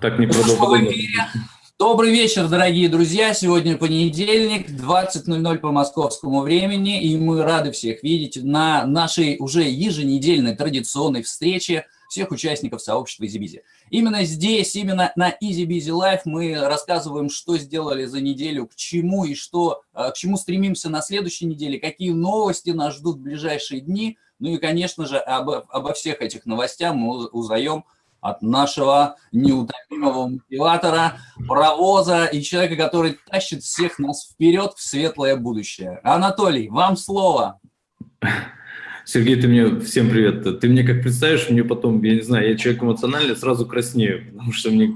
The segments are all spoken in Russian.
Так не Добрый вечер, дорогие друзья. Сегодня понедельник, 20.00 по московскому времени, и мы рады всех видеть на нашей уже еженедельной традиционной встрече всех участников сообщества EasyBizy. Именно здесь, именно на EasyBizy Live мы рассказываем, что сделали за неделю, к чему и что, э, к чему стремимся на следующей неделе, какие новости нас ждут в ближайшие дни. Ну и, конечно же, обо, обо всех этих новостях мы узнаем от нашего неутомимого мотиватора, паровоза и человека, который тащит всех нас вперед в светлое будущее. Анатолий, вам слово. Сергей, ты мне... Всем привет. Ты мне как представишь, мне потом, я не знаю, я человек эмоциональный, сразу краснею, потому что мне...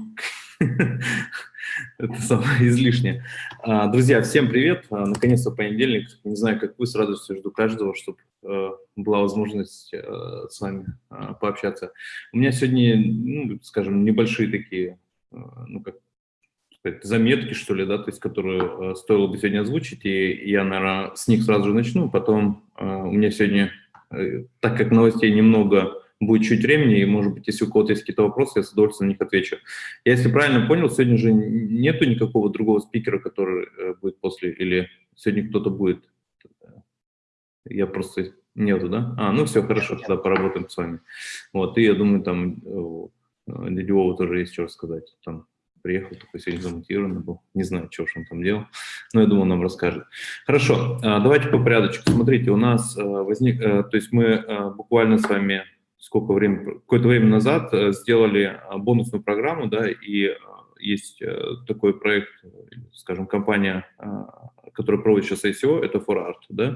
Это самое излишнее. А, друзья, всем привет. А, наконец-то понедельник. Не знаю, как вы, с радостью жду каждого, чтобы э, была возможность э, с вами а, пообщаться. У меня сегодня, ну, скажем, небольшие такие, э, ну, как сказать, заметки, что ли, да, то есть, которые стоило бы сегодня озвучить, и я, наверное, с них сразу же начну. Потом у меня сегодня Э, так как новостей немного, будет чуть времени, и, может быть, если у кого-то есть какие-то вопросы, я с удовольствием на них отвечу. Я, если правильно понял, сегодня же нету никакого другого спикера, который э, будет после, или сегодня кто-то будет? Я просто... Нету, да? А, ну все, хорошо, тогда поработаем с вами. Вот, и я думаю, там э, дядя Вова тоже есть что рассказать. Там приехал, такой сегодня замонтированный был. Не знаю, что он там делал, но я думаю, нам расскажет. Хорошо, а, давайте по порядочку. Смотрите, у нас а, возник, то есть мы буквально с вами сколько времени, какое-то время назад сделали бонусную программу, да, и есть такой проект, скажем, компания, которая проводит сейчас ICO, это ForArt, да,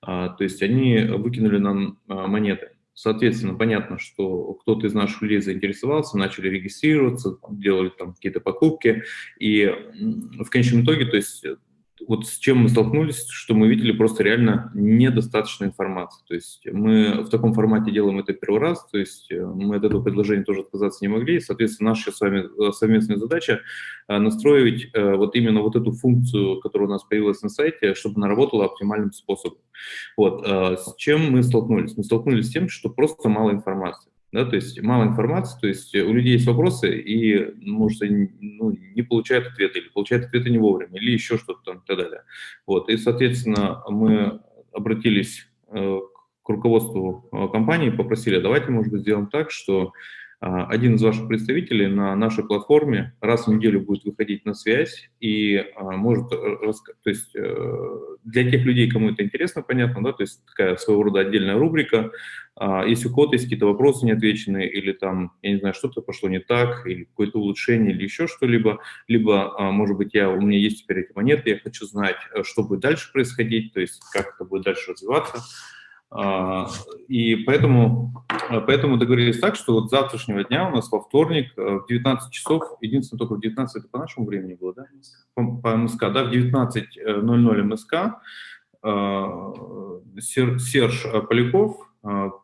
то есть они выкинули нам монеты. Соответственно, понятно, что кто-то из наших людей заинтересовался, начали регистрироваться, делали там какие-то покупки, и в конечном итоге, то есть вот с чем мы столкнулись, что мы видели просто реально недостаточно информации. То есть мы в таком формате делаем это первый раз, то есть э, мы от этого предложения тоже отказаться не могли. Соответственно, наша с вами э, совместная задача э, настроить вот именно вот эту функцию, которая у нас появилась на сайте, чтобы она работала оптимальным способом. Вот. С чем мы столкнулись? Мы столкнулись с тем, что просто мало информации да, то есть мало информации, то есть у людей есть вопросы, и, может, они ну, не получают ответа, или получают ответы не вовремя, или еще что-то там и так далее. Вот, и, соответственно, мы обратились э, к руководству э, компании, попросили, давайте, может быть, сделаем так, что а, один из ваших представителей на нашей платформе раз в неделю будет выходить на связь и а, может, э, то есть э, для тех людей, кому это интересно, понятно, да, то есть такая своего рода отдельная рубрика, а, если у кого-то есть какие-то вопросы неотвеченные или там, я не знаю, что-то пошло не так, или какое-то улучшение, или еще что-либо, либо, может быть, я, у меня есть теперь эти монеты, я хочу знать, э, что будет дальше происходить, то есть как это будет дальше развиваться, а, и поэтому, а, поэтому договорились так, что вот завтрашнего дня у нас во вторник э, в 19 часов, единственное только в 19, это по нашему времени было, да? По, по МСК, да, в 19.00 МСК э, Серж Поляков, а,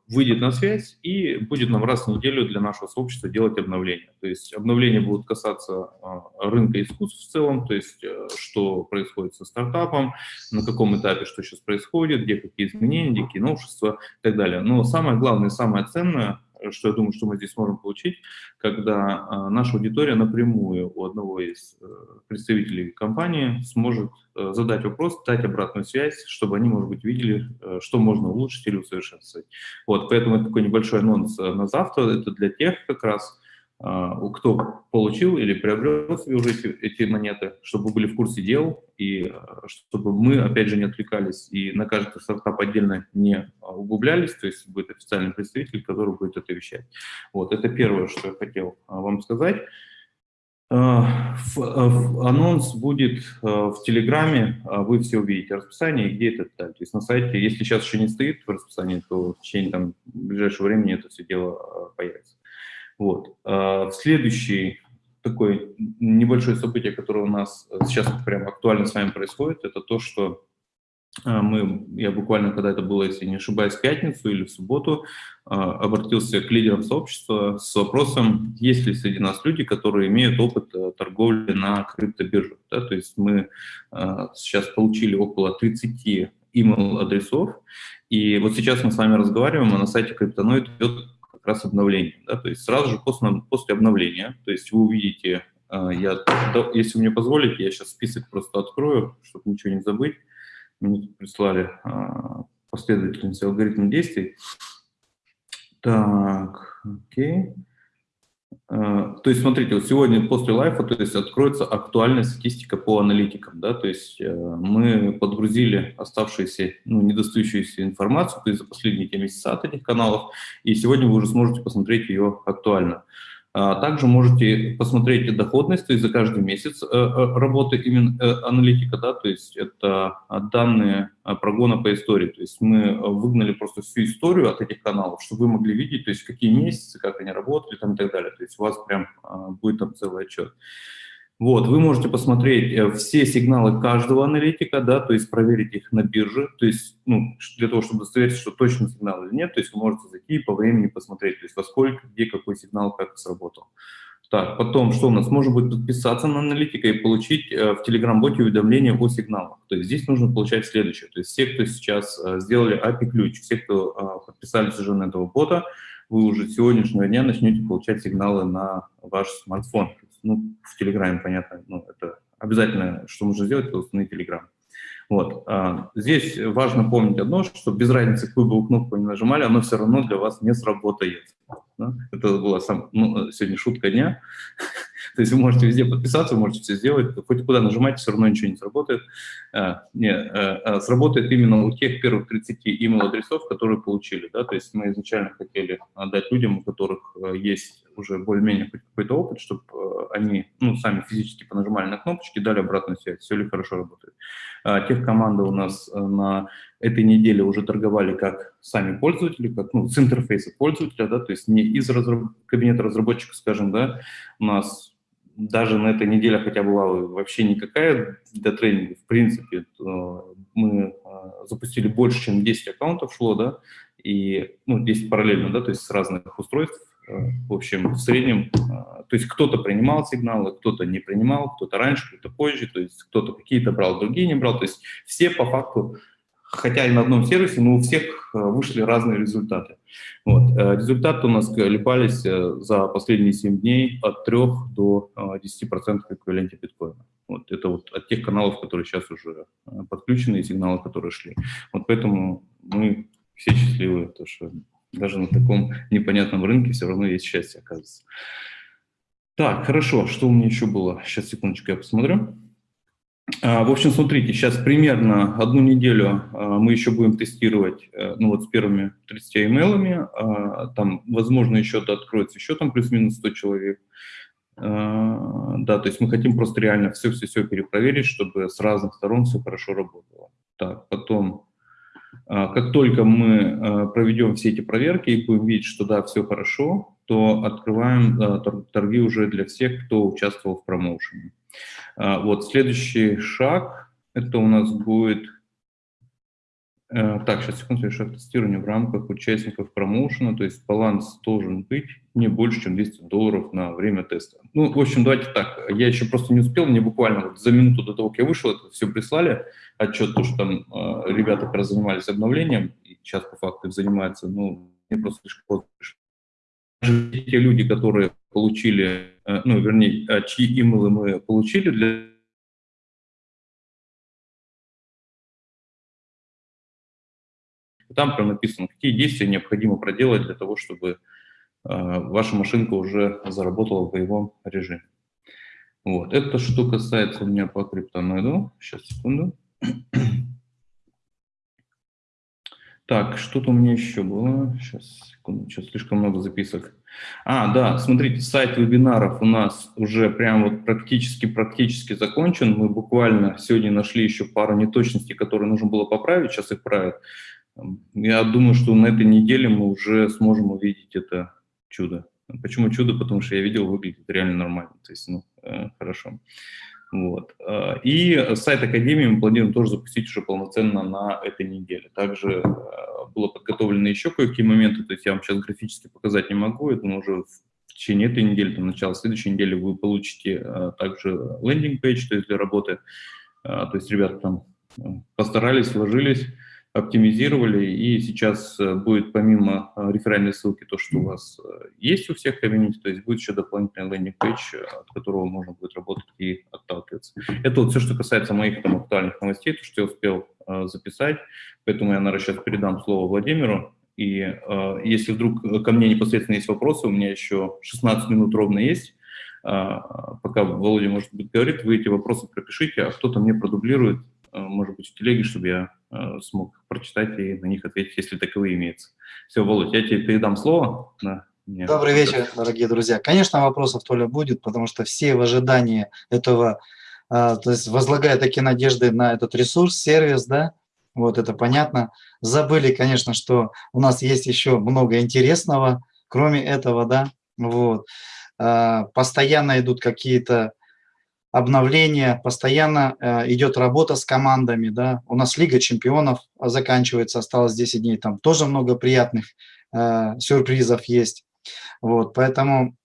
выйдет на связь и будет нам раз в неделю для нашего сообщества делать обновления. То есть обновления будут касаться а, рынка искусств в целом, то есть э, что происходит со стартапом, на каком этапе что сейчас происходит, где какие изменения, где какие новшества и так далее. Но самое главное, самое ценное – что я думаю, что мы здесь можем получить, когда а, наша аудитория напрямую у одного из э, представителей компании сможет э, задать вопрос, дать обратную связь, чтобы они, может быть, видели, э, что можно улучшить или усовершенствовать. Вот, поэтому это такой небольшой анонс на завтра, это для тех как раз, кто получил или приобрел себе уже эти, эти монеты, чтобы были в курсе дел, и а, чтобы мы, опять же, не отвлекались и на каждый стартап отдельно не а, углублялись, то есть будет официальный представитель, который будет это вещать. Вот, это первое, что я хотел вам сказать. Анонс будет в Телеграме, вы все увидите расписание, где это То есть на сайте, если сейчас еще не стоит в расписании, то в течение там, ближайшего времени это все дело появится. Вот. А, следующий такое небольшое событие, которое у нас сейчас прямо актуально с вами происходит, это то, что а, мы, я буквально, когда это было, если не ошибаюсь, в пятницу или в субботу, а, обратился к лидерам сообщества с вопросом, есть ли среди нас люди, которые имеют опыт э, торговли на криптобиржах. Да? То есть мы сейчас получили около 30 email-адресов, и вот сейчас мы с вами разговариваем, а на сайте Криптоноид идет как раз обновление. Да? То есть сразу же после, после обновления, то есть вы увидите, я, если вы мне позволите, я сейчас список просто открою, чтобы ничего не забыть. Мне прислали последовательность алгоритма действий. Так, окей. А, то есть, смотрите, вот сегодня после лайфа, то есть, откроется актуальная статистика по аналитикам, да, то есть, э, мы подгрузили оставшуюся, ну, недостающуюся информацию, то есть, за последние месяца от этих каналов, и сегодня вы уже сможете посмотреть ее актуально. А также можете посмотреть доходность, то есть за каждый месяц э, э, работы именно э, аналитика, да, то есть это данные прогона по истории, то есть мы выгнали просто всю историю от этих каналов, чтобы вы могли видеть, то есть какие месяцы, как они работали там и так далее, то есть у вас прям будет там целый отчет. Вот, вы можете посмотреть э, все сигналы каждого аналитика, да, то есть проверить их на бирже, то есть, ну, для того, чтобы удостовериться, что точно сигнал или нет, то есть вы можете зайти и по времени посмотреть, то есть во сколько, где, какой сигнал, как сработал. Так, потом, что у нас? Можно будет подписаться на аналитика и получить э, в Telegram-боте уведомления о сигналах. То есть здесь нужно получать следующее. То есть все, кто сейчас э, сделали API-ключ, все, кто подписались уже на этого бота, вы уже с сегодняшнего дня начнете получать сигналы на ваш смартфон ну, в Телеграме, понятно, ну, это обязательно, что нужно сделать, это установить Телеграм. Вот. А, здесь важно помнить одно, что без разницы, какую бы вы кнопку не нажимали, оно все равно для вас не сработает. Да? Это была сам, ну, сегодня шутка дня. То есть вы можете везде подписаться, вы можете все сделать, хоть куда нажимать, все равно ничего не сработает. А, не, а, а, сработает именно у тех первых 30 email-адресов, которые получили. Да? То есть мы изначально хотели отдать людям, у которых э, есть уже более-менее какой-то опыт, чтобы э, они ну, сами физически понажимали на кнопочки, дали обратную связь, все ли хорошо работает. А, тех команды у нас э, на этой неделе уже торговали как сами пользователи, как ну, с интерфейса пользователя, да, то есть не из разраб... кабинета разработчика, скажем, да, у нас даже на этой неделе, хотя была вообще никакая для тренинга, в принципе, мы э, запустили больше, чем 10 аккаунтов шло, да, и, ну, 10 параллельно, да, то есть с разных устройств, э, в общем, в среднем, э, то есть кто-то принимал сигналы, кто-то не принимал, кто-то раньше, кто-то позже, то есть кто-то какие-то брал, другие не брал, то есть все по факту хотя и на одном сервисе, но у всех э, вышли разные результаты. Вот. Э, результаты у нас колебались э, за последние 7 дней от 3 до 10% в эквиваленте биткоина. Вот это вот от тех каналов, которые сейчас уже подключены, и сигналы, которые шли. Вот поэтому мы все счастливы, то что даже на таком непонятном рынке все равно есть счастье, оказывается. Так, хорошо, что у меня еще было? Сейчас, секундочку, я посмотрю. А, в общем, смотрите, сейчас примерно одну неделю а, мы еще будем тестировать, э, ну вот с первыми 30 имейлами, а, там, возможно, еще откроется еще там плюс-минус 100 человек. Да, то есть мы хотим просто реально все-все-все перепроверить, чтобы с разных сторон все хорошо работало. Так, потом, как только мы проведем все эти проверки и будем видеть, что да, все хорошо, то открываем торги уже для всех, кто участвовал в промоушене. А, вот, следующий шаг, это у нас будет... Э, так, сейчас, секунду, шаг тестирования в рамках участников промоушена, то есть баланс должен быть не больше, чем 200 долларов на время теста. Ну, в общем, давайте так, я еще просто не успел, мне буквально вот за минуту до того, как я вышел, это все прислали, отчет, то, что там э, ребята как раз занимались обновлением, и сейчас по факту занимаются, ну, мне просто слишком поздно те люди, которые получили, ну, вернее, э, чьи имейлы мы получили для Там прям написано, какие действия необходимо проделать для того, чтобы э, ваша машинка уже заработала в боевом режиме. Вот, это что касается у меня по криптоноиду. Сейчас, секунду. Так, что-то у меня еще было. Сейчас, секунду, сейчас слишком много записок. А, да, смотрите, сайт вебинаров у нас уже прям вот практически-практически закончен. Мы буквально сегодня нашли еще пару неточностей, которые нужно было поправить, сейчас их правят. Я думаю, что на этой неделе мы уже сможем увидеть это чудо. Почему чудо? Потому что я видел, выглядит реально нормально. То есть, ну, э, хорошо. Вот. Э, и сайт Академии мы планируем тоже запустить уже полноценно на этой неделе. Также э, было подготовлено еще кое-какие моменты, то есть я вам сейчас графически показать не могу, это уже в течение этой недели, там, начало следующей недели вы получите э, также landing page, то есть для работы. То есть ребята там постарались, вложились, оптимизировали, и сейчас э, будет помимо э, реферальной ссылки то, что у вас э, есть у всех комьюнити, то есть будет еще дополнительный landing page, от которого можно будет работать и отталкиваться. Это вот все, что касается моих там актуальных новостей, то, что я успел записать, поэтому я, наверное, сейчас передам слово Владимиру, и э, если вдруг ко мне непосредственно есть вопросы, у меня еще 16 минут ровно есть, э, пока Володя, может быть, говорит, вы эти вопросы пропишите, а кто-то мне продублирует, может быть, в телеге, чтобы я э, смог прочитать и на них ответить, если таковые имеются. Все, Володя, я тебе передам слово. Да. Нет. Добрый вечер, дорогие друзья. Конечно, вопросов Толя будет, потому что все в ожидании этого, то есть возлагая такие надежды на этот ресурс, сервис, да, вот это понятно. Забыли, конечно, что у нас есть еще много интересного, кроме этого, да, вот. А, постоянно идут какие-то обновления, постоянно э, идет работа с командами, да. У нас Лига чемпионов заканчивается, осталось 10 дней, там тоже много приятных э, сюрпризов есть. Вот, поэтому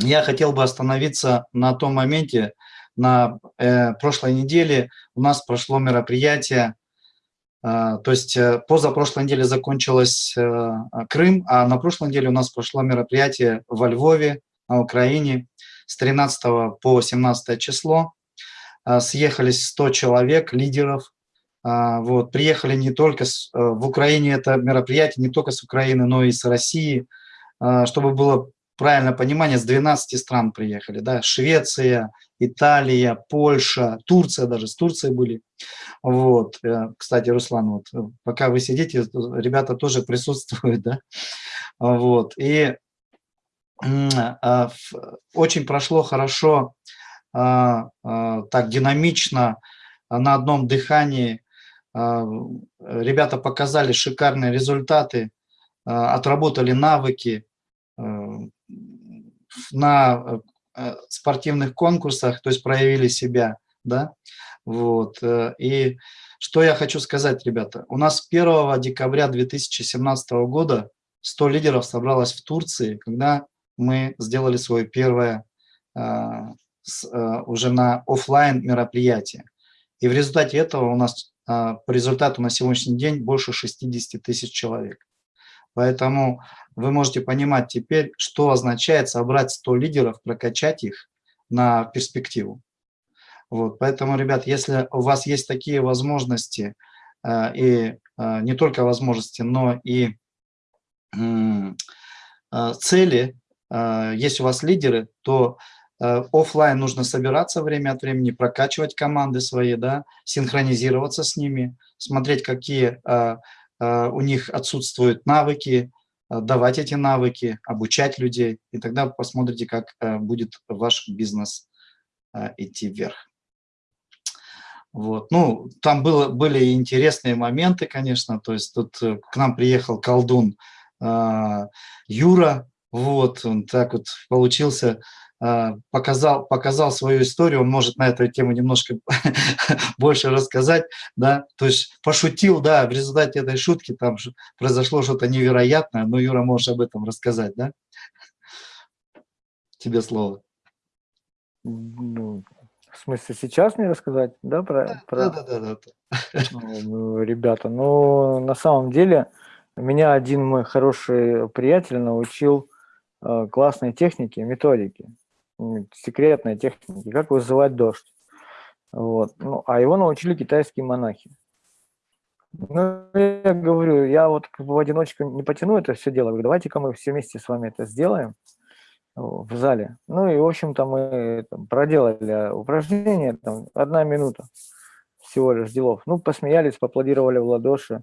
я хотел бы остановиться на том моменте, на э, прошлой неделе у нас прошло мероприятие а, то есть э, позапрошлой неделе закончилась э, Крым, а на прошлой неделе у нас прошло мероприятие во Львове, на Украине, с 13 по 17 число. А, съехались 100 человек, лидеров. А, вот, приехали не только с, э, в Украине, это мероприятие не только с Украины, но и с России, чтобы было правильное понимание, с 12 стран приехали, да, Швеция, Италия, Польша, Турция даже, с Турцией были. Вот, э, кстати, Руслан, вот, э, пока вы сидите, ребята тоже присутствуют, да, вот, и а, очень прошло хорошо, а, а, так динамично, на одном дыхании, ребята показали шикарные результаты, отработали навыки, на спортивных конкурсах, то есть проявили себя, да, вот, э, и что я хочу сказать, ребята, у нас 1 декабря 2017 года 100 лидеров собралось в Турции, когда мы сделали свое первое а, а, уже на офлайн мероприятие. И в результате этого у нас, а, по результату на сегодняшний день больше 60 тысяч человек. Поэтому вы можете понимать теперь, что означает собрать 100 лидеров, прокачать их на перспективу. Вот, поэтому, ребят, если у вас есть такие возможности, и не только возможности, но и цели, э, есть у вас лидеры, то э, офлайн нужно собираться время от времени, прокачивать команды свои, да, синхронизироваться с ними, смотреть, какие э, Э, у них отсутствуют навыки, давать эти навыки, обучать людей, и тогда посмотрите, как будет ваш бизнес идти вверх. Вот. Ну, там было, были интересные моменты, конечно, то есть тут к нам приехал колдун Юра, вот, он так вот получился а, показал, показал свою историю, он может на эту тему немножко больше рассказать, да, то есть пошутил, да, в результате этой шутки там произошло что-то невероятное, но Юра, можешь об этом рассказать, да? Тебе слово. Ну, в смысле, сейчас мне рассказать, да, про... Да, про... да, да, да. Ну, ребята, ну, на самом деле, меня один мой хороший приятель научил э, классной технике, методике секретная техника, как вызывать дождь. Вот. Ну, а его научили китайские монахи. Ну, я говорю, я вот в одиночку не потяну это все дело. Говорю, давайте-ка мы все вместе с вами это сделаем в зале. Ну и, в общем-то, мы там, проделали упражнение, там, одна минута всего лишь делов. Ну, посмеялись, поаплодировали в ладоши.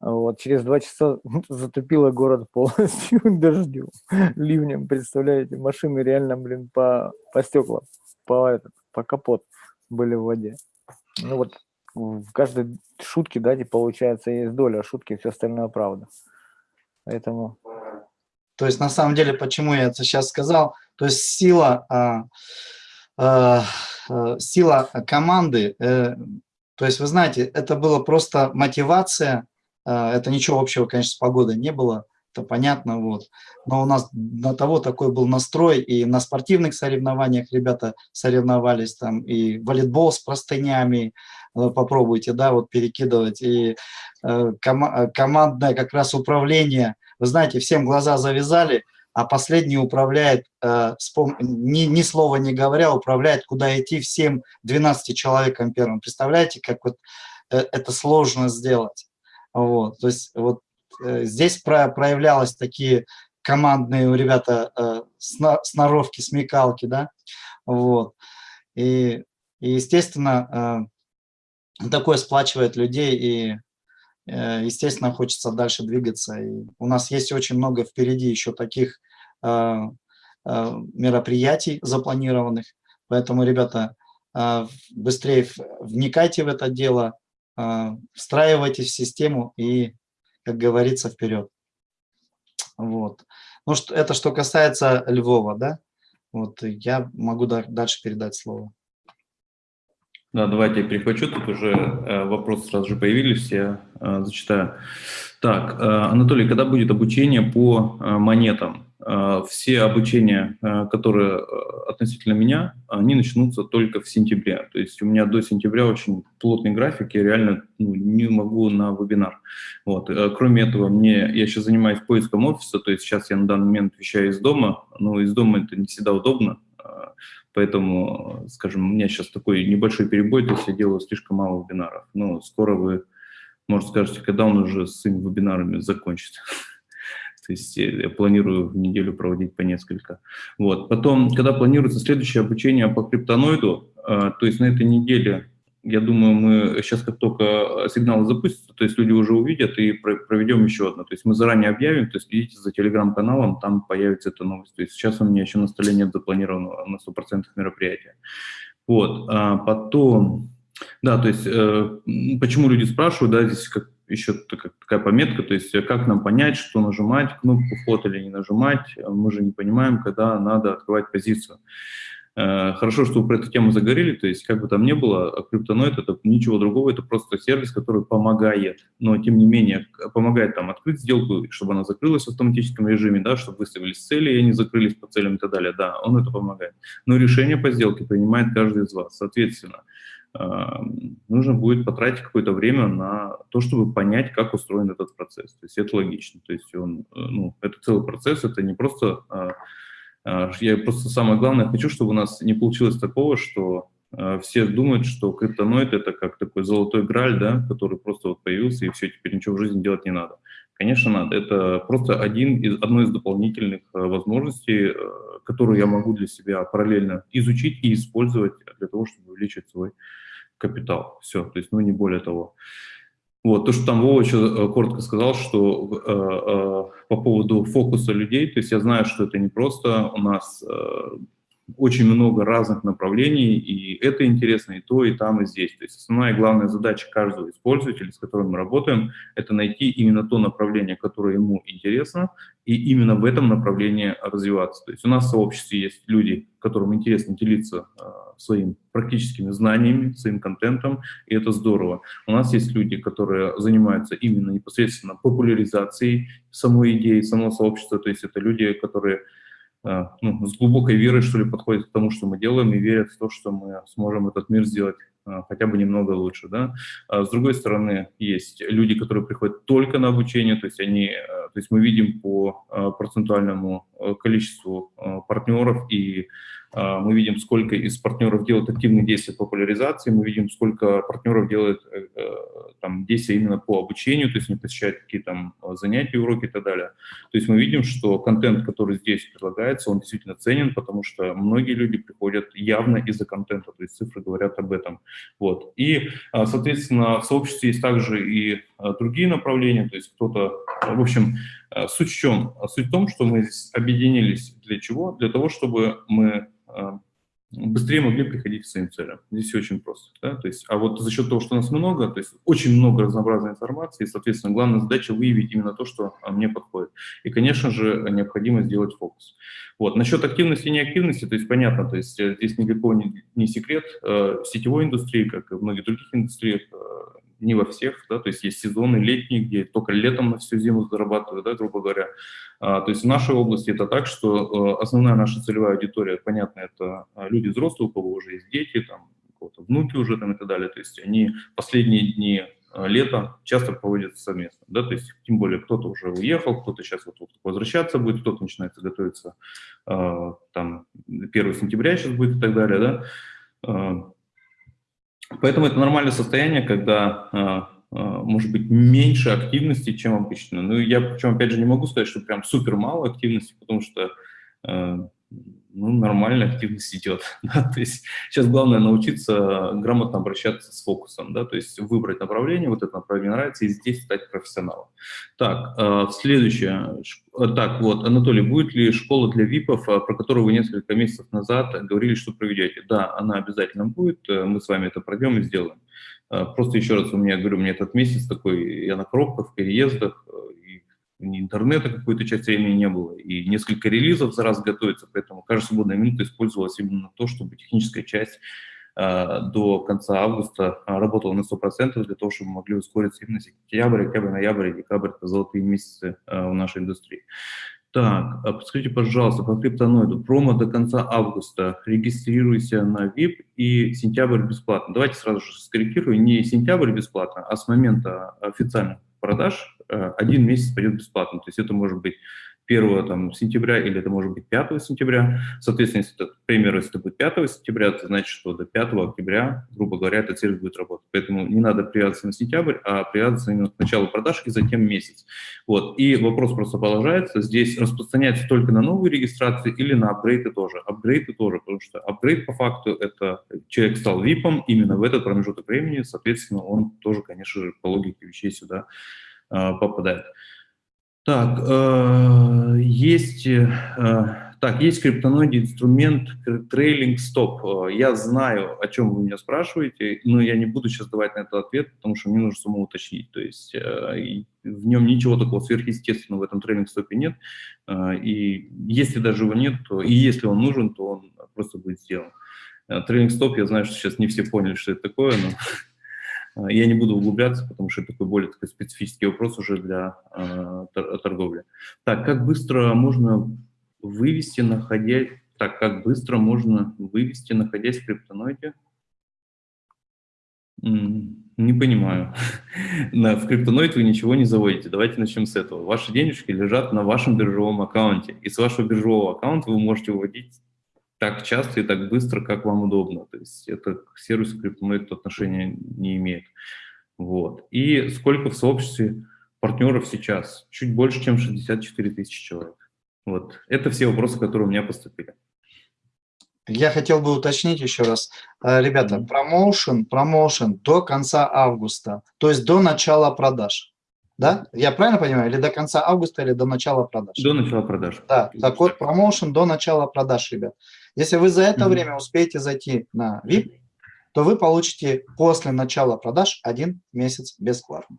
Вот, через два часа затопило город полностью дождем, ливнем, представляете, машины реально, блин, по, по стеклам, по, по капот были в воде. Ну вот в каждой шутке, да, получается, есть доля шутки, все остальное правда. Поэтому... То есть, на самом деле, почему я это сейчас сказал, то есть сила, а, а, а, сила команды, э, то есть, вы знаете, это было просто мотивация, это ничего общего, конечно, с погодой не было, это понятно, вот. Но у нас на того такой был настрой, и на спортивных соревнованиях ребята соревновались, там и волейбол с простынями, попробуйте, да, вот перекидывать, и ком командное как раз управление, вы знаете, всем глаза завязали, а последний управляет, ни, ни слова не говоря, управляет, куда идти всем 12 человекам первым. Представляете, как вот это сложно сделать? Вот, то есть вот здесь проявлялось такие командные у ребята э, сноровки, смекалки, да, вот. И, и естественно, э, такое сплачивает людей, и, э, естественно, хочется дальше двигаться. И у нас есть очень много впереди еще таких э, э, мероприятий запланированных, поэтому, ребята, э, быстрее вникайте в это дело, э, встраивайтесь в систему и, как говорится, вперед. Вот. Ну, что, это что касается Львова, да? Вот я могу дальше передать слово. Да, давайте я перехвачу, тут уже э, вопросы сразу же появились, я э, зачитаю. Так, э, Анатолий, когда будет обучение по э, монетам? Э, все обучения, э, которые относительно меня, они начнутся только в сентябре. То есть у меня до сентября очень плотный график, я реально ну, не могу на вебинар. Вот. Кроме этого, мне, я сейчас занимаюсь поиском офиса, то есть сейчас я на данный момент вещаю из дома, но из дома это не всегда удобно, Поэтому, скажем, у меня сейчас такой небольшой перебой, то есть я делаю слишком мало вебинаров. Но скоро вы, может, скажете, когда он уже с своими вебинарами закончится. То есть я планирую в неделю проводить по несколько. Вот. Потом, когда планируется следующее обучение по криптоноиду, а, то есть на этой неделе я думаю, мы сейчас как только сигналы запустятся, то есть люди уже увидят и проведем еще одно. То есть мы заранее объявим, то есть следите за телеграм-каналом, там появится эта новость. То есть сейчас у меня еще на столе нет запланированного на 100% мероприятия. Вот, а потом, да, то есть э, почему люди спрашивают, да, здесь как, еще такая пометка, то есть как нам понять, что нажимать, кнопку вход или не нажимать, мы же не понимаем, когда надо открывать позицию. Э, хорошо, что вы про эту тему заговорили, то есть как бы там ни было, а криптоноид это ничего другого, это просто сервис, который помогает, но тем не менее помогает там открыть сделку, чтобы она закрылась в автоматическом режиме, да, чтобы выставились цели, и они закрылись по целям и так далее, да, он это помогает. Но решение по сделке принимает каждый из вас, соответственно, э, нужно будет потратить какое-то время на то, чтобы понять, как устроен этот процесс. То есть это логично. То есть он, э, ну, это целый процесс, это не просто а, я просто самое главное хочу, чтобы у нас не получилось такого, что а, все думают, что криптоноид это как такой золотой граль, да, который просто вот появился, и все, теперь ничего в жизни делать не надо. Конечно, надо. Это просто один из, одно из дополнительных а, возможностей, которую я могу для себя параллельно изучить и использовать для того, чтобы увеличить свой капитал. Все, то есть, ну, не более того. Вот, то, что там Вова еще э, коротко сказал, что э, э, по поводу фокуса людей, то есть я знаю, что это не просто у нас э, очень много разных направлений, и это интересно и то, и там, и здесь. То есть основная и главная задача каждого из пользователей, с которым мы работаем, это найти именно то направление, которое ему интересно, и именно в этом направлении развиваться. То есть у нас в сообществе есть люди, которым интересно делиться э, своими практическими знаниями, своим контентом, и это здорово. У нас есть люди, которые занимаются именно непосредственно популяризацией самой идеи, самого сообщества, то есть это люди, которые ну, с глубокой верой, что ли, подходят к тому, что мы делаем, и верят в то, что мы сможем этот мир сделать э, хотя бы немного лучше. Да? А с другой стороны, есть люди, которые приходят только на обучение, то есть, они, э, то есть мы видим по процентуальному количеству партнеров и а, мы видим, сколько из партнеров делают активные действия по популяризации, мы видим, сколько партнеров делают э, э, там, действия именно по обучению, то есть не посещают какие там занятия, уроки и так далее. То есть мы видим, что контент, который здесь предлагается, он действительно ценен, потому что многие люди приходят явно из-за контента, то есть цифры говорят об этом. Вот. И, соответственно, в сообществе есть также и другие направления, то есть кто-то, в общем, суть в чем? Суть в том, что мы объединились для чего? Для того, чтобы мы а, быстрее могли приходить к своим целям. Здесь все очень просто. Да? То есть, а вот за счет того, что нас много, то есть очень много разнообразной информации, соответственно, главная задача выявить именно то, что а, мне подходит. И, конечно же, необходимо сделать фокус. Вот. Насчет активности и неактивности, то есть понятно, то есть э, здесь никакого не, не секрет. Э, в сетевой индустрии, как и в многих других индустриях, э, не во всех, да, то есть есть сезоны летние, где только летом на всю зиму зарабатывают, да, грубо говоря. А, то есть в нашей области это так, что э, основная наша целевая аудитория, понятно, это а, люди взрослые, у кого уже есть дети, там, внуки уже там и так далее. То есть они последние дни э, лета часто проводятся совместно, да, то есть тем более кто-то уже уехал, кто-то сейчас вот, вот возвращаться будет, кто-то начинает готовиться, э, там 1 сентября сейчас будет и так далее, да. Поэтому это нормальное состояние, когда э, а, может быть, меньше активности, чем обычно. Ну, я, причем, опять же, не могу сказать, что прям супер мало активности, потому что э, ну, нормальная активность идет. Да? То есть сейчас главное научиться грамотно обращаться с фокусом, да? то есть выбрать направление, вот это направление нравится, и здесь стать профессионалом. Так, э, следующее. Э, так, вот, Анатолий, будет ли школа для ВИПов, про которую вы несколько месяцев назад говорили, что проведете? Да, она обязательно будет, мы с вами это пройдем и сделаем. Просто еще раз у меня, говорю, у меня этот месяц такой, я на пробках, переездах, э, и интернета какую-то часть времени не было, и несколько релизов за раз готовится, поэтому каждая свободная минута использовалась именно на то, чтобы техническая часть а, до конца августа а, работала на 100% для того, чтобы мы могли ускориться именно сентябрь, октябрь, ноябрь, декабрь – это золотые месяцы в нашей индустрии. Так, а подскажите, пожалуйста, по криптоноиду. Промо до конца августа. Регистрируйся на VIP и сентябрь бесплатно. Давайте сразу же скорректирую. Не сентябрь бесплатно, а с момента официальных продаж э, один месяц пойдет бесплатно. То есть это может быть 1 там, сентября или это может быть 5 сентября. Соответственно, если это, к примеру, если это будет 5 сентября, это значит, что до 5 октября, грубо говоря, этот сервис будет работать. Поэтому не надо привязываться на сентябрь, а привязываться именно к началу продаж и затем месяц. Вот. И вопрос просто продолжается. Здесь распространяется только на новые регистрации или на апгрейды тоже. Апгрейды тоже, потому что апгрейд по факту это человек стал VIP, именно в этот промежуток времени, соответственно, он тоже, конечно же, по логике вещей сюда э, попадает. Так, э, есть, э, так, есть криптоноиде инструмент трейлинг стоп. Я знаю, о чем вы меня спрашиваете, но я не буду сейчас давать на это ответ, потому что мне нужно самому уточнить. То есть э, в нем ничего такого сверхъестественного в этом трейлинг стопе нет. Э, и если даже его нет, то и если он нужен, то он просто будет сделан. Э, трейлинг стоп, я знаю, что сейчас не все поняли, что это такое, но Э, я не буду углубляться, потому что это такой более такой специфический вопрос уже для э, торговли. Так, как быстро можно вывести, находясь... Так, как быстро можно вывести, находясь в криптоноиде? Не понимаю. В криптоноид вы ничего не заводите. Давайте начнем с этого. Ваши денежки лежат на вашем биржевом аккаунте. И с вашего биржевого аккаунта вы можете выводить так часто и так быстро, как вам удобно. То есть это к сервису криптомонет отношения не имеет. Вот. И сколько в сообществе партнеров сейчас? Чуть больше, чем 64 тысячи человек. Вот. Это все вопросы, которые у меня поступили. Я хотел бы уточнить еще раз. Э, ребята, промоушен, промоушен до конца августа, то есть до начала продаж. Да? Я правильно понимаю? Или до конца августа, или до начала продаж? До начала продаж. Да, так вот, промоушен до начала продаж, ребят. Если вы за это mm -hmm. время успеете зайти на VIP, то вы получите после начала продаж один месяц бесплатно.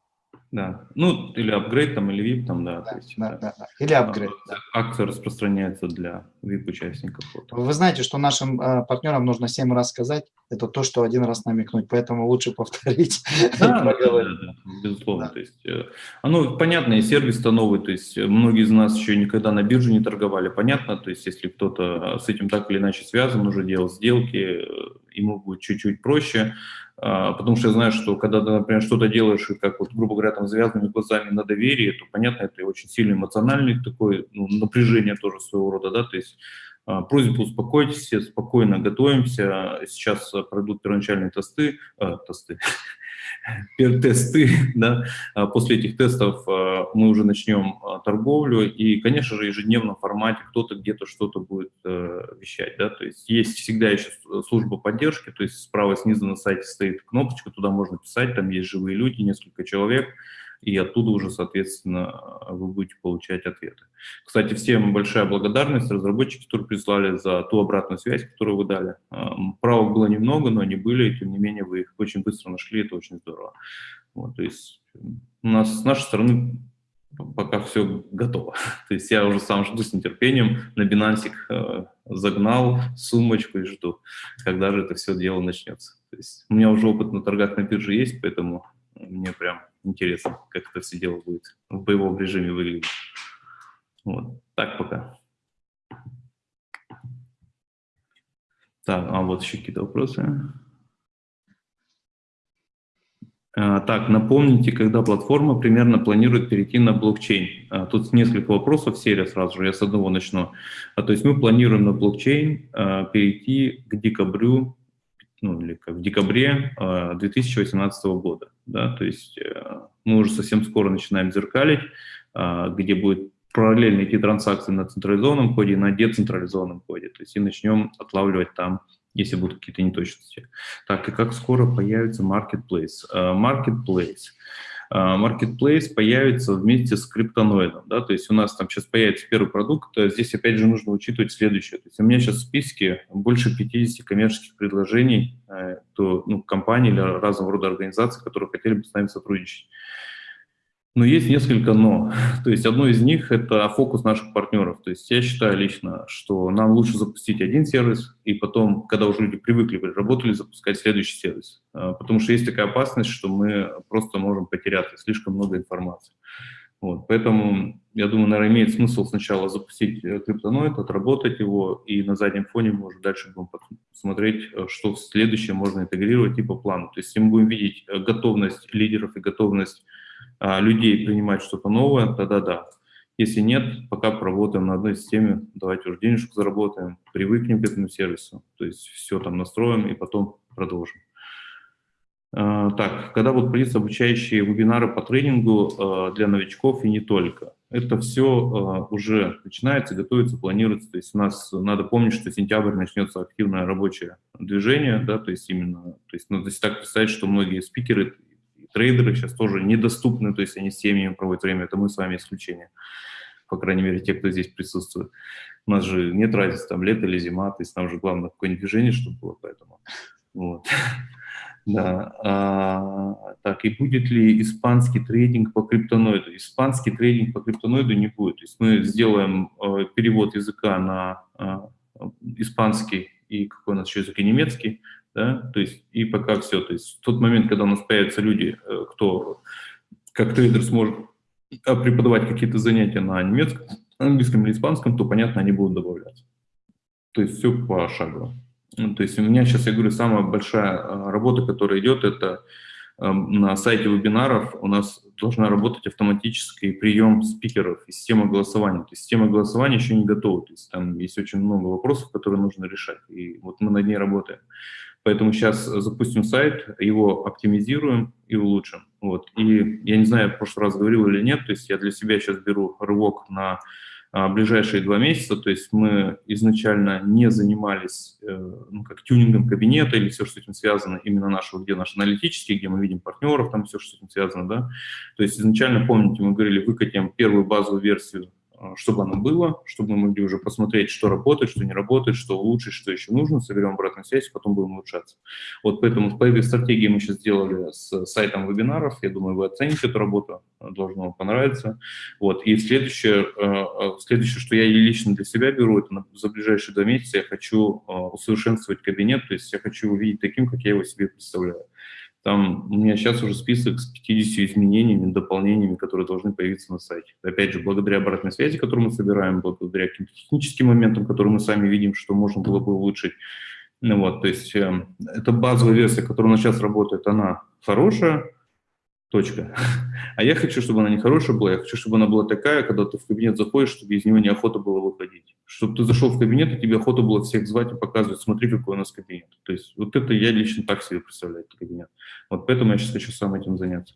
Да, ну или апгрейд там, или VIP там, да. да, есть, да, да, да. Или апгрейд. Да. Акция распространяется для VIP-участников. Вы знаете, что нашим э, партнерам нужно 7 раз сказать, это то, что один раз намекнуть, поэтому лучше повторить. Да, да, да, да, безусловно. Да. То есть, э, оно понятно, и сервис-то новый, то есть многие из нас еще никогда на бирже не торговали, понятно, то есть если кто-то с этим так или иначе связан, уже делал сделки, э, ему будет чуть-чуть проще, а, потому что я знаю, что когда ты, например, что-то делаешь, и как вот, грубо говоря, там, завязанными глазами на доверие, то, понятно, это очень сильно эмоциональный такой, ну, напряжение тоже своего рода, да, то есть а, просьба успокойтесь, спокойно готовимся, сейчас пройдут первоначальные тесты, э, тесты, тесты, да, а после этих тестов а, мы уже начнем а, торговлю, и, конечно же, в ежедневном формате кто-то где-то что-то будет э, вещать, да, то есть есть всегда еще служба поддержки, то есть справа снизу на сайте стоит кнопочка, туда можно писать, там есть живые люди, несколько человек, и оттуда уже, соответственно, вы будете получать ответы. Кстати, всем большая благодарность разработчики, которые прислали за ту обратную связь, которую вы дали. Правок было немного, но они были, и тем не менее вы их очень быстро нашли, это очень здорово. Вот, то есть у нас с нашей стороны пока все готово. То есть я уже сам жду с нетерпением, на Binance э, загнал сумочку и жду, когда же это все дело начнется. То есть у меня уже опыт на торгах на бирже есть, поэтому мне прям интересно, как это все дело будет в боевом режиме выглядеть. Вот, так пока. Так, а вот еще какие-то вопросы. А, так, напомните, когда платформа примерно планирует перейти на блокчейн. А, тут несколько вопросов, серия сразу же, я с одного начну. А, то есть мы планируем на блокчейн перейти к декабрю, ну или как в декабре 2018 года. Да? То есть э, мы уже совсем скоро начинаем зеркалить, где будет параллельно идти транзакции на централизованном коде и на децентрализованном коде. То есть и начнем отлавливать там если будут какие-то неточности. Так, и как скоро появится Marketplace? Uh, Marketplace. Uh, Marketplace появится вместе с криптоноидом, да, то есть у нас там сейчас появится первый продукт, здесь опять же нужно учитывать следующее, то есть у меня сейчас в списке больше 50 коммерческих предложений э, то, ну, компаний или разного рода организаций, которые хотели бы с нами сотрудничать. Но есть несколько «но». То есть одно из них – это фокус наших партнеров. То есть я считаю лично, что нам лучше запустить один сервис, и потом, когда уже люди привыкли, работали, запускать следующий сервис. А, потому что есть такая опасность, что мы просто можем потеряться, слишком много информации. Вот, поэтому, я думаю, наверное, имеет смысл сначала запустить э, криптоноид, отработать его, и на заднем фоне мы уже дальше будем посмотреть, э, что в следующее можно интегрировать и по плану. То есть если мы будем видеть э, готовность лидеров и готовность а, людей принимать что-то новое, тогда да. Если нет, пока поработаем на одной системе, давайте уже денежку заработаем, привыкнем к этому сервису, то есть все там настроим и потом продолжим. А, так, когда будут проводиться обучающие вебинары по тренингу а, для новичков и не только? Это все уже начинается, готовится, планируется. То есть у нас надо помнить, что сентябрь начнется активное рабочее движение, да, то есть именно, то есть надо так представить, что многие спикеры трейдеры сейчас тоже недоступны, то есть они с семьями проводят время, это мы с вами исключение, по крайней мере, те, кто здесь присутствует. У нас же нет разницы, там, лето или зима, то есть нам же главное какое-нибудь движение, чтобы было, поэтому, вот. Да. А, так, и будет ли испанский трейдинг по криптоноиду? Испанский трейдинг по криптоноиду не будет. То есть мы сделаем э, перевод языка на э, испанский и какой у нас еще язык, и немецкий, да, то есть и пока все, то есть в тот момент, когда у нас появятся люди, э, кто как трейдер сможет а, преподавать какие-то занятия на немецком, английском или испанском, то, понятно, они будут добавляться. То есть все пошагово. Ну, то есть у меня сейчас, я говорю, самая большая а, работа, которая идет, это эм, на сайте вебинаров у нас должна работать автоматический прием спикеров и система голосования. То есть система голосования еще не готова, то есть там есть очень много вопросов, которые нужно решать, и вот мы над ней работаем. Поэтому сейчас запустим сайт, его оптимизируем и улучшим. Вот. И я не знаю, в прошлый раз говорил или нет, то есть я для себя сейчас беру рывок на а, ближайшие два месяца, то есть мы изначально не занимались э, ну, как тюнингом кабинета или все, что с этим связано, именно нашего, где наш аналитический, где мы видим партнеров, там все, что с этим связано, да. То есть изначально, помните, мы говорили, выкатим первую базовую версию чтобы оно было, чтобы мы могли уже посмотреть, что работает, что не работает, что улучшить, что еще нужно, соберем обратную связь, потом будем улучшаться. Вот поэтому по этой стратегии мы сейчас сделали с сайтом вебинаров, я думаю, вы оцените эту работу, должно вам понравиться. Вот. И следующее, а, а, следующее, что я лично для себя беру, это за ближайшие два месяца я хочу усовершенствовать кабинет, то есть я хочу увидеть таким, как я его себе представляю. Там у меня сейчас уже список с 50 изменениями, дополнениями, которые должны появиться на сайте. Опять же, благодаря обратной связи, которую мы собираем, благодаря каким-то техническим моментам, которые мы сами видим, что можно было бы улучшить. Ну вот, то есть э, эта базовая версия, которая у нас сейчас работает, она хорошая, Точка. А я хочу, чтобы она не хорошая была, я хочу, чтобы она была такая, когда ты в кабинет заходишь, чтобы из него неохота было выходить. Чтобы ты зашел в кабинет, и тебе охота было всех звать и показывать, смотри, какой у нас кабинет. То есть вот это я лично так себе представляю, этот кабинет. Вот поэтому я сейчас хочу сам этим заняться.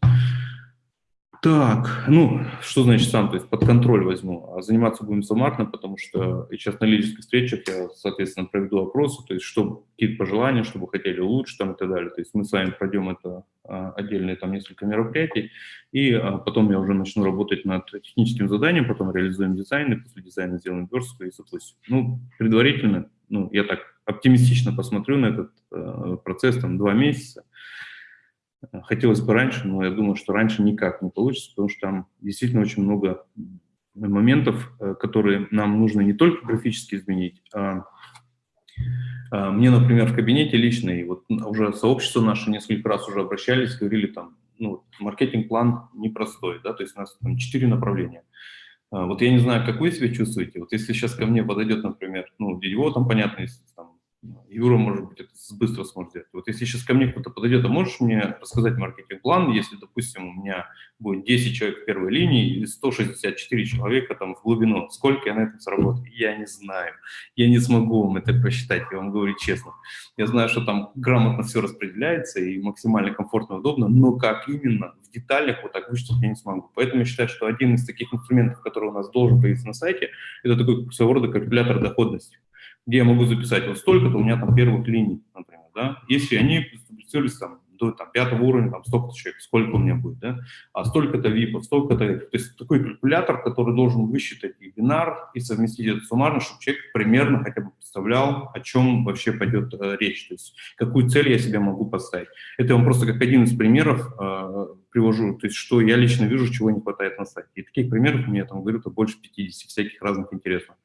Так, ну, что значит сам, то есть под контроль возьму. А заниматься будем суммарно, потому что сейчас на лидерских встречах я, соответственно, проведу опросы, то есть что, какие-то пожелания, что бы хотели улучшить там и так далее. То есть мы с вами пройдем это а, отдельные там несколько мероприятий, и а, потом я уже начну работать над техническим заданием, потом реализуем дизайн, и после дизайна сделаем верстку и запустим. Ну, предварительно, ну, я так оптимистично посмотрю на этот э, процесс, там, два месяца, Хотелось бы раньше, но я думаю, что раньше никак не получится, потому что там действительно очень много моментов, э, которые нам нужно не только графически изменить, а, а мне, например, в кабинете лично, и вот уже сообщество наше несколько раз уже обращались, говорили там, ну, маркетинг-план непростой, да, то есть у нас там четыре направления. А, вот я не знаю, как вы себя чувствуете, вот если сейчас ко мне подойдет, например, ну, Дедево, там, понятно, если там Юра, может быть, это быстро сможет сделать. Вот если сейчас ко мне кто-то подойдет, а можешь мне рассказать маркетинг-план, если, допустим, у меня будет 10 человек в первой линии и 164 человека там в глубину, сколько я на этом заработаю? Я не знаю. Я не смогу вам это посчитать, я вам говорю честно. Я знаю, что там грамотно все распределяется и максимально комфортно, удобно, но как именно в деталях вот так вычислить я не смогу. Поэтому я считаю, что один из таких инструментов, который у нас должен появиться на сайте, это такой своего рода калькулятор доходности где я могу записать вот столько-то у меня там первых линий, например, да, если они стабилизировались там до там, пятого уровня, там столько-то человек, сколько у меня будет, да, а столько-то випов, столько-то, то есть такой калькулятор, который должен высчитать и бинар, и совместить это суммарно, чтобы человек примерно хотя бы представлял, о чем вообще пойдет э, речь, то есть какую цель я себе могу поставить. Это вам просто как один из примеров э, привожу, то есть что я лично вижу, чего не хватает на сайте. И таких примеров у меня там, говорю, больше 50 всяких разных интересных.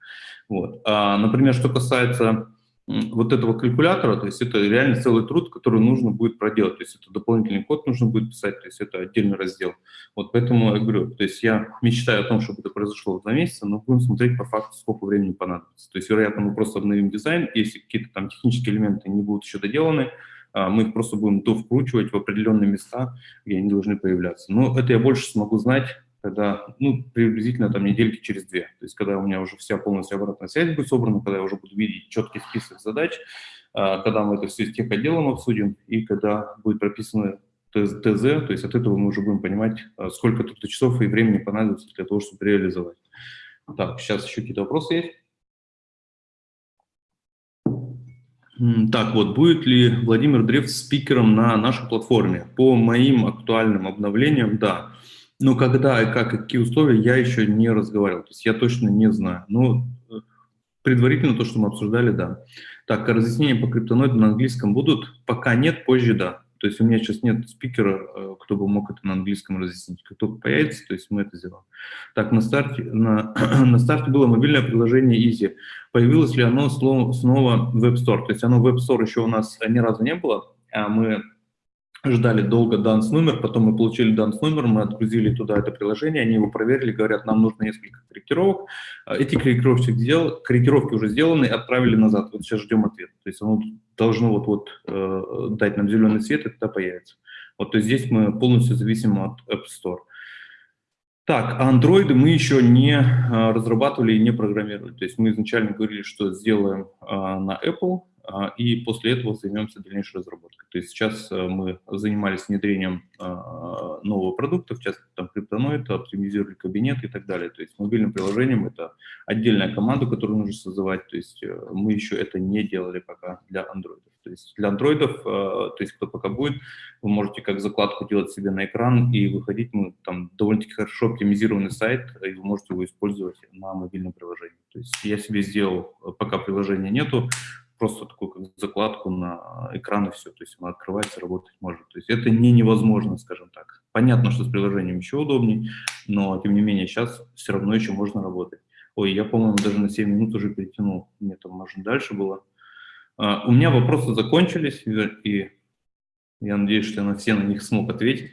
Вот. А, например, что касается вот этого калькулятора, то есть это реально целый труд, который нужно будет проделать, то есть это дополнительный код нужно будет писать, то есть это отдельный раздел. Вот поэтому я говорю, то есть я мечтаю о том, чтобы это произошло в два месяца, но будем смотреть по факту, сколько времени понадобится. То есть, вероятно, мы просто обновим дизайн, если какие-то там технические элементы не будут еще доделаны, мы их просто будем то вкручивать в определенные места, где они должны появляться. Но это я больше смогу знать когда, ну, приблизительно там недельки через две. То есть когда у меня уже вся полностью обратная связь будет собрана, когда я уже буду видеть четкий список задач, а, когда мы это все с тех отделом обсудим, и когда будет прописано ТЗ, то есть от этого мы уже будем понимать, а, сколько тут часов и времени понадобится для того, чтобы реализовать. Так, сейчас еще какие-то вопросы есть? Так вот, будет ли Владимир Древ спикером на нашей платформе? По моим актуальным обновлениям, да. Но когда и как, и какие условия, я еще не разговаривал. То есть я точно не знаю. Но э, предварительно то, что мы обсуждали, да. Так, разъяснения по криптоноиду на английском будут? Пока нет, позже да. То есть у меня сейчас нет спикера, э, кто бы мог это на английском разъяснить. Только появится, то есть мы это сделаем. Так, на старте, на, на старте было мобильное приложение Easy. Появилось ли оно снова в Web Store? То есть оно в Web Store еще у нас ни разу не было, а мы ждали долго данс номер, потом мы получили данс номер, мы отгрузили туда это приложение, они его проверили, говорят, нам нужно несколько корректировок. А, эти корректировки, сделал, корректировки уже сделаны, отправили назад. Вот сейчас ждем ответ. То есть оно должно вот-вот э, дать нам зеленый свет, и тогда появится. Вот то есть здесь мы полностью зависим от App Store. Так, а андроиды мы еще не а, разрабатывали и не программировали. То есть мы изначально говорили, что сделаем а, на Apple, и после этого займемся дальнейшей разработкой. То есть сейчас э, мы занимались внедрением а, нового продукта, в частности, там, криптоноид, оптимизировали кабинет и так далее. То есть мобильным приложением это отдельная команда, которую нужно создавать, то есть э, мы еще это не делали пока для андроидов. То есть для андроидов, э, то есть кто пока будет, вы можете как закладку делать себе на экран и выходить, ну, там довольно-таки хорошо оптимизированный сайт, и вы можете его использовать на мобильном приложении. То есть я себе сделал, пока приложения нету, просто такую как закладку на экран и все, то есть он открывается, работать может. То есть это не невозможно, скажем так. Понятно, что с приложением еще удобнее, но тем не менее сейчас все равно еще можно работать. Ой, я, по-моему, даже на 7 минут уже перетянул, мне там можно дальше было. Uh, у меня вопросы закончились, и я надеюсь, что я на все на них смог ответить.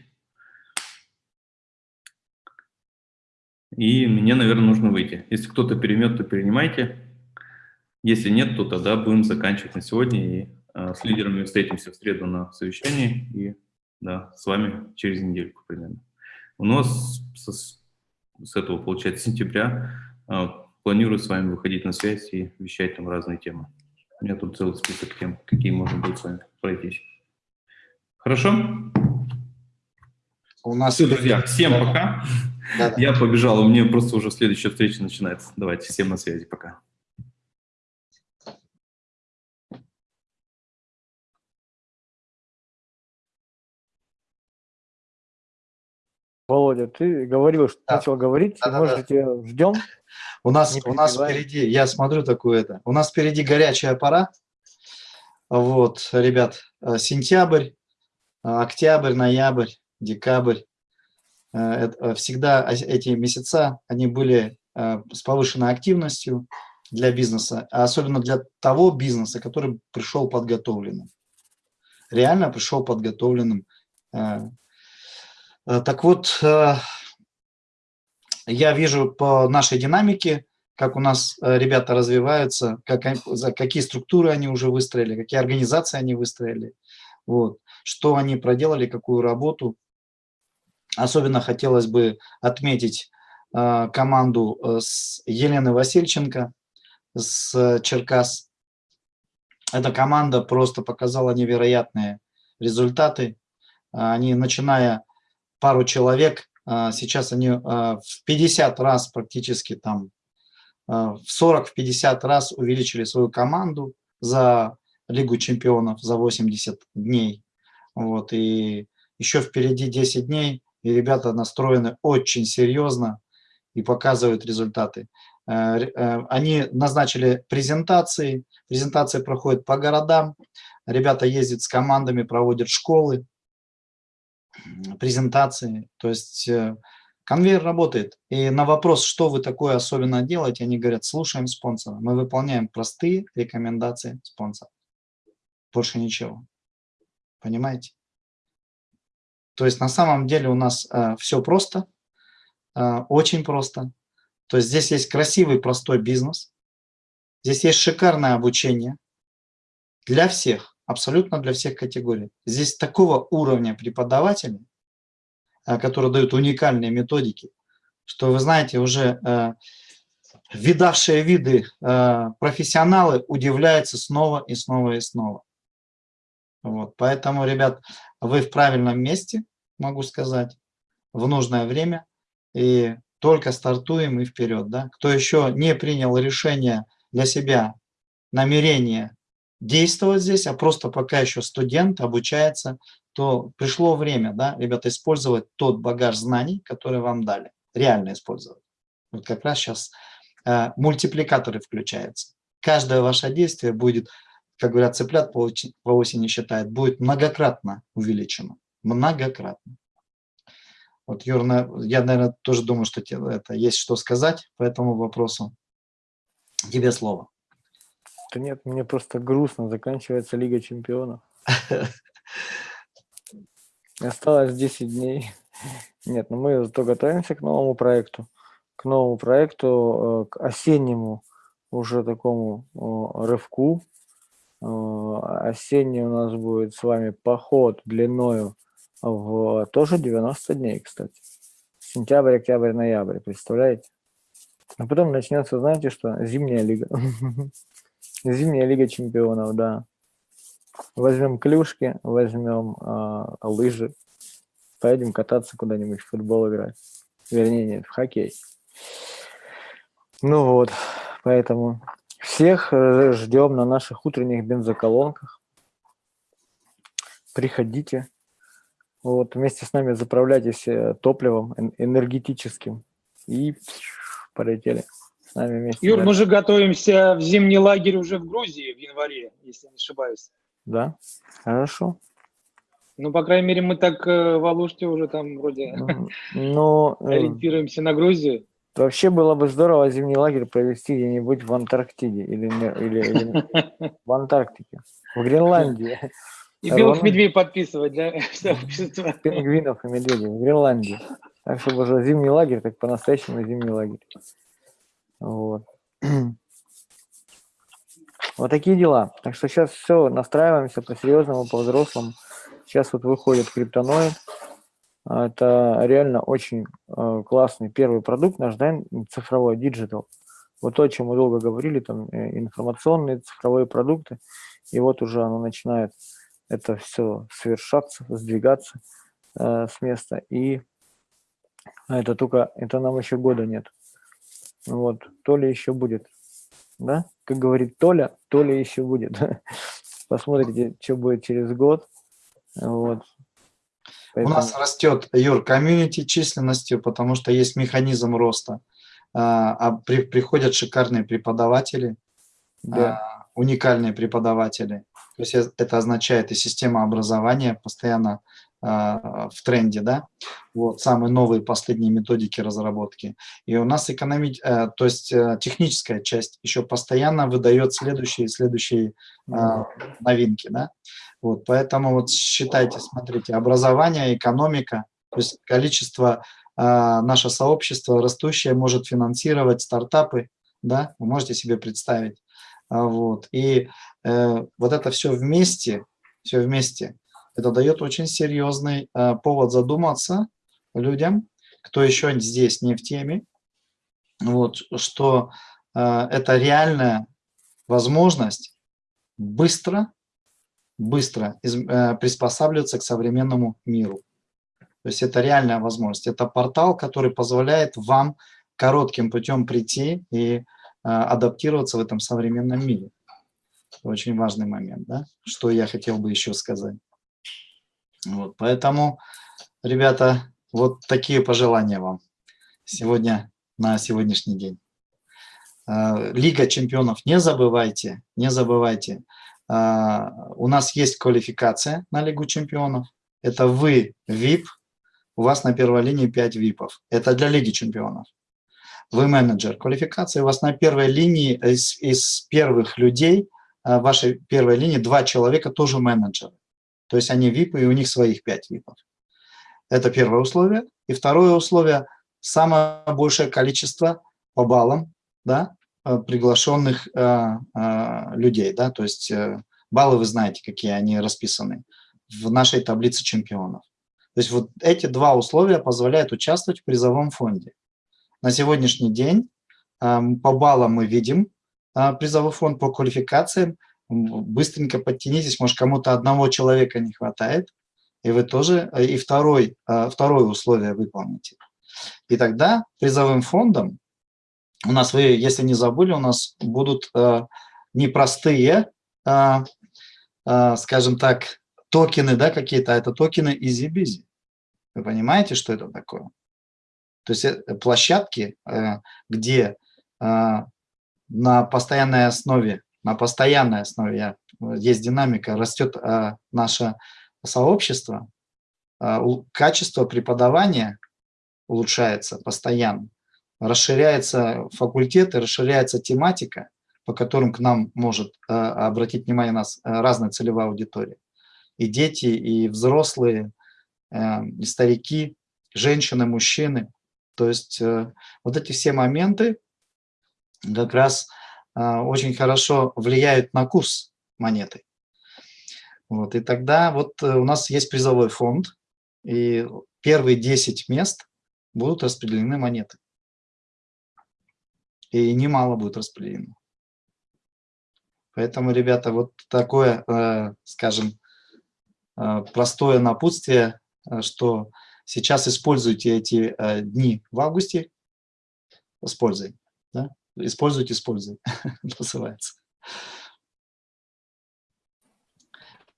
И мне, наверное, нужно выйти. Если кто-то переймет, то перенимайте. Если нет, то тогда будем заканчивать на сегодня. И э, с лидерами встретимся в среду на совещании. И да, с вами через недельку примерно. У нас с, с этого, получается, сентября э, планирую с вами выходить на связь и вещать там разные темы. У меня тут целый список тем, какие можно будет с вами пройтись. Хорошо? У нас... Все, друзья, всем пока. Да, да. Я побежал, у меня просто уже следующая встреча начинается. Давайте, всем на связи, пока. Володя, ты говорил, что да. начал говорить, да, можете да, да. ждем. У нас, у нас впереди, я смотрю такое это, у нас впереди горячая пора. Вот, ребят, э, сентябрь, э, октябрь, ноябрь, декабрь. Э, всегда эти месяца, они были с повышенной активностью для бизнеса, а особенно для того бизнеса, который пришел подготовленным. Реально пришел подготовленным так вот, э, я вижу по нашей динамике, как у нас э, ребята развиваются, как, какие структуры они уже выстроили, какие организации они выстроили, вот, что они проделали, какую работу. Особенно хотелось бы отметить э, команду э, с Елены Васильченко с Черкас. Эта команда просто показала невероятные результаты. Они, начиная пару человек, сейчас они в 50 раз практически там а, в 40-50 раз увеличили свою команду за Лигу чемпионов за 80 дней. Вот, и еще впереди 10 дней, и ребята настроены очень серьезно и показывают результаты. Э, э, они назначили презентации, презентации проходят по городам, ребята ездят с командами, проводят школы, презентации, то есть э, Конвейер работает. И на вопрос, что вы такое особенно делаете, они говорят, слушаем спонсора. Мы выполняем простые рекомендации спонсора. Больше ничего. Понимаете? То есть на самом деле у нас э, все просто, э, очень просто. То есть здесь есть красивый, простой бизнес. Здесь есть шикарное обучение для всех, абсолютно для всех категорий. Здесь такого уровня преподавателей, Э, которые дают уникальные методики, что, вы знаете, уже э, видавшие виды э, профессионалы удивляются снова и снова и снова. Вот, поэтому, ребят, вы в правильном месте, могу сказать, в нужное время, и только стартуем и вперед. Да? Кто еще не принял решение для себя, намерение действовать здесь, а просто пока еще студент обучается, то пришло время, да, ребята, использовать тот багаж знаний, который вам дали, реально использовать. Вот как раз сейчас э, мультипликаторы включаются. Каждое ваше действие будет, как говорят, цыплят по, по осени считает, будет многократно увеличено. Многократно. Вот, Юр, я, наверное, тоже думаю, что тебе это есть что сказать по этому вопросу. Тебе слово. Да нет, мне просто грустно, заканчивается Лига Чемпионов. Осталось 10 дней. Нет, но ну мы зато готовимся к новому проекту. К новому проекту, э, к осеннему уже такому рывку. Э, осенний у нас будет с вами поход длиною в тоже 90 дней, кстати. Сентябрь, октябрь, ноябрь, представляете? А потом начнется, знаете что, зимняя лига. Зимняя лига чемпионов, да. Возьмем клюшки, возьмем э, лыжи, поедем кататься куда-нибудь, в футбол играть. Вернее, нет, в хоккей. Ну вот, поэтому всех э, ждем на наших утренних бензоколонках. Приходите. Вот, вместе с нами заправляйтесь э, топливом энергетическим. И полетели с нами вместе. Юр, мы же готовимся в зимний лагерь уже в Грузии в январе, если не ошибаюсь. Да, хорошо. Ну, по крайней мере, мы так э, в Алуште уже там вроде Но, э, ориентируемся на Грузию. Вообще было бы здорово зимний лагерь провести где-нибудь в Антарктиде или, или, или в Антарктике, в Гренландии. И белых медведей подписывать, да? Пингвинов и медведей в Гренландии. Так, чтобы уже зимний лагерь, так по-настоящему зимний лагерь. Вот. Вот такие дела. Так что сейчас все, настраиваемся по-серьезному, по-взрослому. Сейчас вот выходит криптоноид. Это реально очень э, классный первый продукт наш, да, цифровой, digital. Вот то, о чем мы долго говорили, там э, информационные цифровые продукты. И вот уже оно начинает это все совершаться, сдвигаться э, с места. И это только, это нам еще года нет. Вот, то ли еще будет да? Как говорит Толя, Толя еще будет. Посмотрите, что будет через год. Вот. Поэтому... У нас растет, Юр, комьюнити численностью, потому что есть механизм роста. А, а при, приходят шикарные преподаватели, да. а, уникальные преподаватели. То есть это означает и система образования постоянно в тренде, да, вот, самые новые последние методики разработки. И у нас экономи... Э, то есть э, техническая часть еще постоянно выдает следующие следующие а, новинки, да. Вот, поэтому вот считайте, смотрите, образование, экономика, то есть количество, а, наше сообщество растущее может финансировать стартапы, да, вы можете себе представить. А, вот. И э, вот это все вместе, все вместе, это дает очень серьезный э, повод задуматься людям, кто еще здесь не в теме, вот, что э, это реальная возможность быстро, быстро э, приспосабливаться к современному миру. То есть это реальная возможность. Это портал, который позволяет вам коротким путем прийти и адаптироваться в этом современном мире. Очень важный момент, да? Что я хотел бы еще сказать. Вот, поэтому, ребята, вот такие пожелания вам сегодня на сегодняшний день. Э, Лига чемпионов, не забывайте, не забывайте. Э, у нас есть квалификация на Лигу чемпионов. Это вы VIP, у вас на первой линии 5 ВИПов. Это для Лиги чемпионов. Вы менеджер квалификации, у вас на первой линии из, из первых людей, э, вашей первой линии, два человека тоже менеджеры. То есть они ВИПы, и у них своих 5 ВИПов. Это первое условие. И второе условие – самое большее количество по баллам да, э, приглашенных э, э, людей. Да, то есть э, баллы вы знаете, какие они расписаны в нашей таблице чемпионов. То есть вот эти два условия позволяют участвовать в призовом фонде. На сегодняшний день э, по баллам мы видим э, призовой фонд, по квалификациям. Быстренько подтянитесь, может кому-то одного человека не хватает, и вы тоже, э, и второй, э, второе условие выполните. И тогда призовым фондом у нас, вы, если не забыли, у нас будут э, непростые, скажем так, токены, да, какие-то, а это токены EasyBizy. Вы понимаете, что это такое? То есть э, площадки, э, где на постоянной основе, на постоянной основе есть динамика, растет э, наше сообщество, э, качество преподавания улучшается постоянно, расширяется факультеты, расширяется тематика, по которым к нам может э, обратить внимание нас э, разная целевая аудитория. И дети, и взрослые, э, и старики, женщины, мужчины. То есть вот эти все моменты как раз очень хорошо влияют на курс монеты. Вот, и тогда вот у нас есть призовой фонд, и первые 10 мест будут распределены монеты. И немало будет распределено. Поэтому, ребята, вот такое, э, скажем, э, простое напутствие, э, что сейчас используйте эти дни в августе, используй, да? Используйте, используй, называется.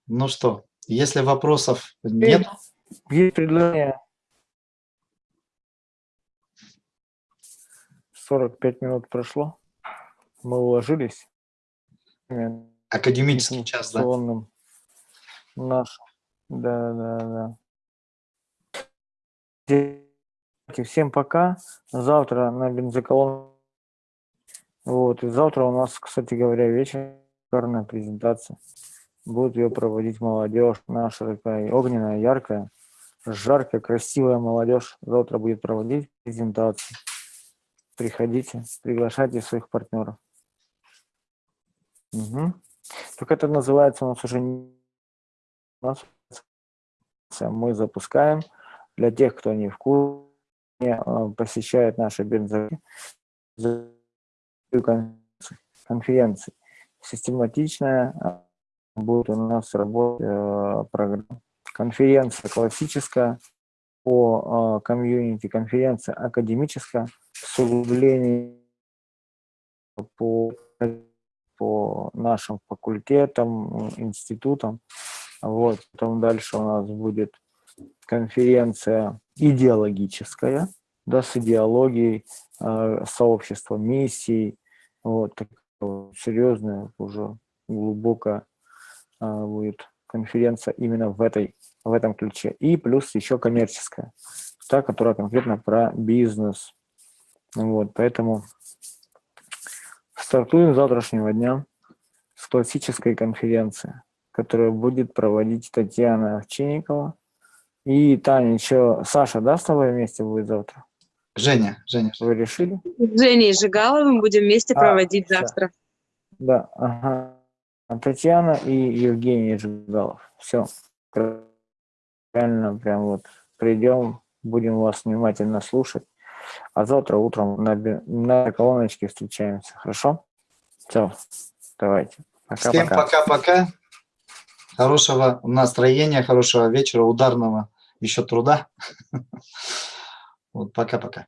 Ну что, если вопросов нет... Есть предложение 45 минут прошло. Мы уложились. Академический час, да? Наш. Да, да, да. Всем пока. Завтра на бензоколон. Вот. И завтра у нас, кстати говоря, вечер шикарная презентация. Будет ее проводить молодежь. Наша такая огненная, яркая, жаркая, красивая молодежь. Завтра будет проводить презентацию приходите, приглашайте своих партнеров. Угу. Только это называется у нас уже не мы запускаем для тех, кто не в курсе, а, посещает наши бензовые конференции. Систематичная будет у нас работать э, программа. Конференция классическая по а, комьюнити, конференция академическая с углублением по, по нашим факультетам, институтам. Вот, потом дальше у нас будет конференция идеологическая, да, с идеологией э, сообщества, миссий, вот, такая вот серьезная, уже глубокая э, будет конференция именно в, этой, в этом ключе. И плюс еще коммерческая, та, которая конкретно про бизнес, вот, поэтому стартуем с завтрашнего дня с классической конференции, которую будет проводить Татьяна Овчинникова. И Таня, еще Саша, да, с тобой вместе будет завтра? Женя, Женя. Вы решили? С Женей Жигаловым будем вместе А, проводить всё. завтра. Да, ага. А Татьяна и Евгений Жигалов. Все. Правильно, прям вот придем, будем вас внимательно слушать. А завтра утром на, на колоночке встречаемся. Хорошо? Все. Давайте. Всем Пока-пока. пока-пока. Хорошего настроения, хорошего вечера, ударного еще труда. Вот, пока-пока.